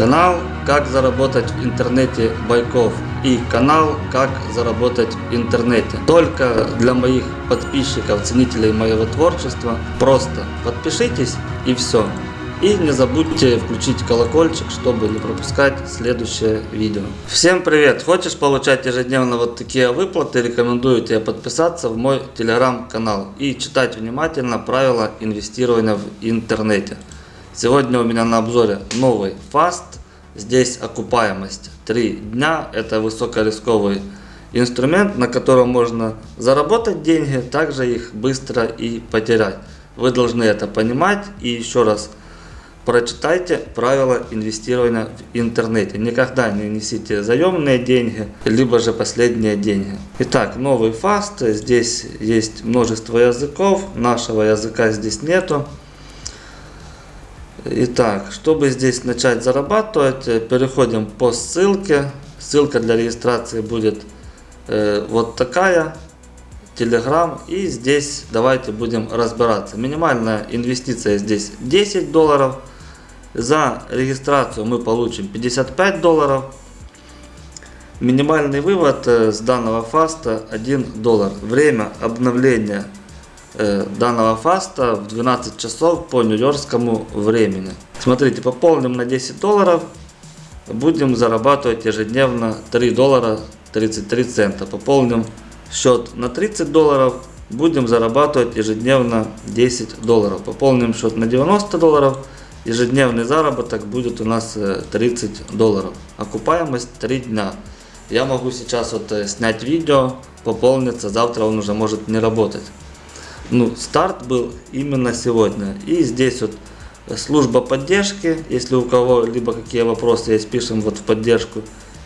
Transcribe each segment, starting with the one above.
Канал «Как заработать в интернете Байков» и канал «Как заработать в интернете». Только для моих подписчиков, ценителей моего творчества. Просто подпишитесь и все. И не забудьте включить колокольчик, чтобы не пропускать следующее видео. Всем привет! Хочешь получать ежедневно вот такие выплаты? Рекомендую тебе подписаться в мой телеграм-канал и читать внимательно правила инвестирования в интернете. Сегодня у меня на обзоре новый фаст. Здесь окупаемость 3 дня. Это высокорисковый инструмент, на котором можно заработать деньги, также их быстро и потерять. Вы должны это понимать. И еще раз прочитайте правила инвестирования в интернете. Никогда не несите заемные деньги, либо же последние деньги. Итак, новый фаст. Здесь есть множество языков. Нашего языка здесь нету. Итак, чтобы здесь начать зарабатывать, э, переходим по ссылке. Ссылка для регистрации будет э, вот такая. Telegram. И здесь давайте будем разбираться. Минимальная инвестиция здесь 10 долларов. За регистрацию мы получим 55 долларов. Минимальный вывод э, с данного фаста 1 доллар. Время обновления данного фаста в 12 часов по нью-йоркскому времени. Смотрите, пополним на 10 долларов, будем зарабатывать ежедневно 3 доллара 33 цента. Пополним счет на 30 долларов, будем зарабатывать ежедневно 10 долларов. Пополним счет на 90 долларов, ежедневный заработок будет у нас 30 э, долларов. Окупаемость 3 дня. Я могу сейчас вот э, снять видео, пополниться, завтра он уже может не работать ну, старт был именно сегодня. И здесь вот служба поддержки, если у кого либо какие вопросы есть, пишем вот в поддержку.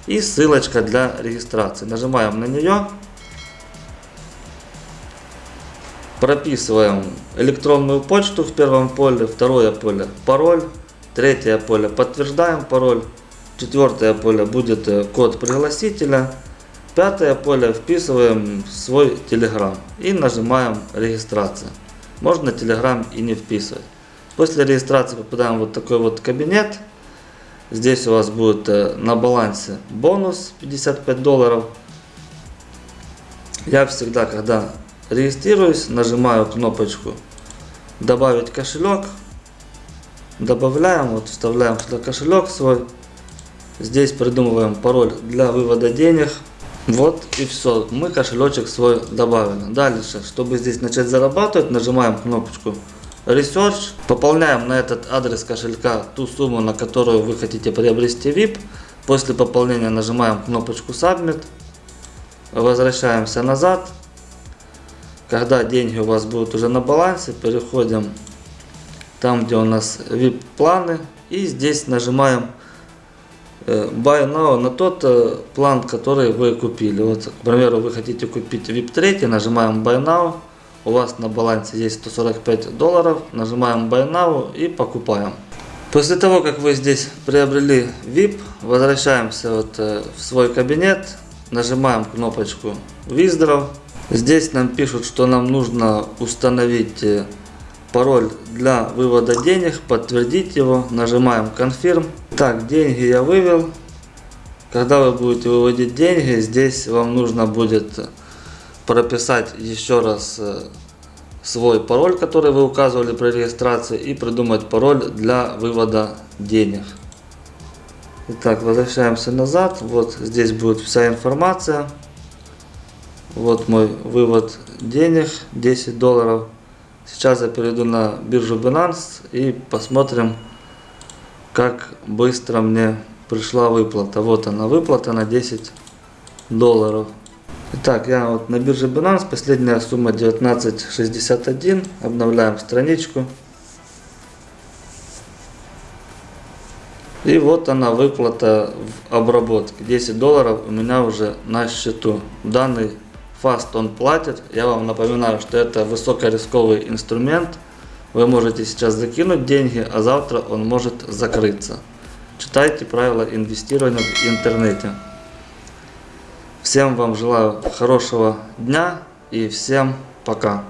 И ссылочка для регистрации. Нажимаем на нее. Прописываем электронную почту в первом поле, второе поле пароль, третье поле подтверждаем пароль, четвертое поле будет э, код пригласителя. Пятое поле вписываем свой Telegram и нажимаем регистрация. Можно Telegram и не вписывать. После регистрации попадаем в вот такой вот кабинет. Здесь у вас будет э, на балансе бонус 55 долларов. Я всегда, когда регистрируюсь, нажимаю кнопочку добавить кошелек. Добавляем, вот вставляем сюда кошелек свой. Здесь придумываем пароль для вывода денег. Вот и все. Мы кошелечек свой добавили. Дальше, чтобы здесь начать зарабатывать, нажимаем кнопочку Research. Пополняем на этот адрес кошелька ту сумму, на которую вы хотите приобрести VIP. После пополнения нажимаем кнопочку Submit. Возвращаемся назад. Когда деньги у вас будут уже на балансе, переходим там, где у нас VIP планы. И здесь нажимаем buy now на тот э, план, который вы купили. Вот, к примеру, вы хотите купить VIP 3, нажимаем Buy now. У вас на балансе есть 145 долларов, нажимаем Buy now и покупаем. После того, как вы здесь приобрели VIP, возвращаемся вот э, в свой кабинет, нажимаем кнопочку Withdraw. Здесь нам пишут, что нам нужно установить пароль для вывода денег, подтвердить его, нажимаем Confirm. Так, деньги я вывел. Когда вы будете выводить деньги, здесь вам нужно будет прописать еще раз э, свой пароль, который вы указывали при регистрации, и придумать пароль для вывода денег. Итак, возвращаемся назад. Вот здесь будет вся информация. Вот мой вывод денег, 10 долларов. Сейчас я перейду на биржу Binance и посмотрим, как быстро мне пришла выплата. Вот она выплата на 10 долларов. Итак, я вот на бирже Binance, последняя сумма 19.61. Обновляем страничку. И вот она выплата в обработке. 10 долларов у меня уже на счету. Данный фаст он платит. Я вам напоминаю, что это высокорисковый инструмент. Вы можете сейчас закинуть деньги, а завтра он может закрыться. Читайте правила инвестирования в интернете. Всем вам желаю хорошего дня и всем пока.